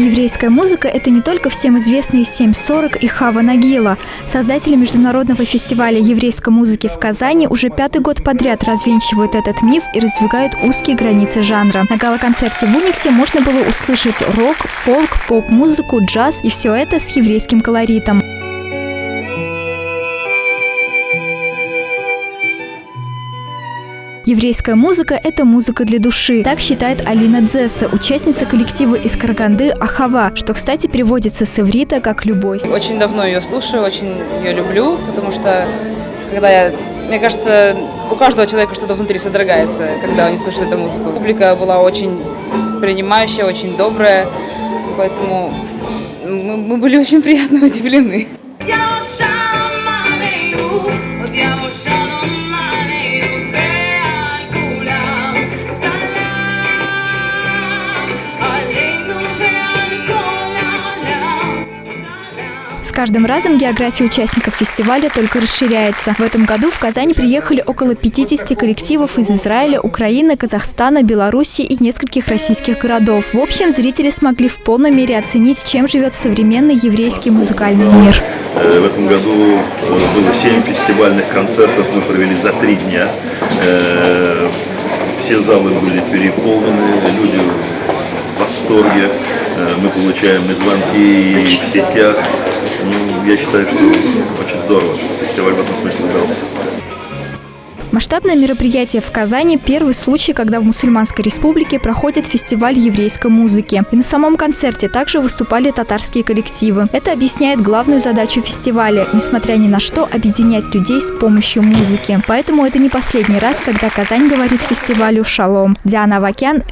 Еврейская музыка – это не только всем известные 7.40 и Хава Нагила. Создатели международного фестиваля еврейской музыки в Казани уже пятый год подряд развенчивают этот миф и раздвигают узкие границы жанра. На гала-концерте в Униксе можно было услышать рок, фолк, поп-музыку, джаз и все это с еврейским колоритом. Еврейская музыка – это музыка для души. Так считает Алина Дзесса, участница коллектива из Караганды «Ахава», что, кстати, переводится с иврита как «любовь». Очень давно ее слушаю, очень ее люблю, потому что, когда я, мне кажется, у каждого человека что-то внутри содрогается, когда он слушает эту музыку. Публика была очень принимающая, очень добрая, поэтому мы, мы были очень приятно удивлены. С каждым разом география участников фестиваля только расширяется. В этом году в Казань приехали около 50 коллективов из Израиля, Украины, Казахстана, Беларуси и нескольких российских городов. В общем, зрители смогли в полной мере оценить, чем живет современный еврейский музыкальный мир. Э, в этом году э, было 7 фестивальных концертов, мы провели за три дня. Э, все залы были переполнены, люди в восторге. Мы получаем и звонки и в сетях, ну, я считаю, что очень здорово. Фестиваль в этом смысле удался. Масштабное мероприятие в Казани – первый случай, когда в Мусульманской республике проходит фестиваль еврейской музыки. И на самом концерте также выступали татарские коллективы. Это объясняет главную задачу фестиваля – несмотря ни на что, объединять людей с помощью музыки. Поэтому это не последний раз, когда Казань говорит фестивалю «Шалом». Диана Вакян,